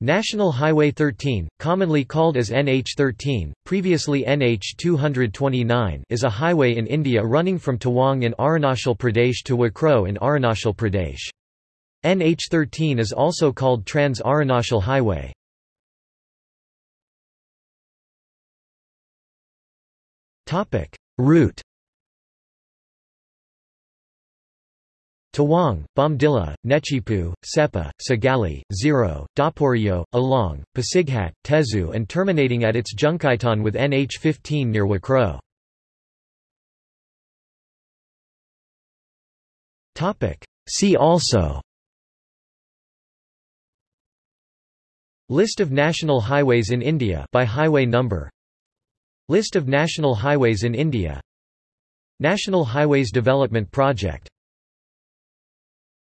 National Highway 13, commonly called as NH13, previously NH229 is a highway in India running from Tawang in Arunachal Pradesh to Wakro in Arunachal Pradesh. NH13 is also called Trans-Arunachal Highway. Route Tawang, Bomdila, Nechiphu, Seppa, Sagalee, Ziro, Daporijo, Along, Pasighat, Tezu and terminating at its Junkaitan with NH15 near Wakro. See also List of national highways in India by highway number List of national highways in India National Highways Development Project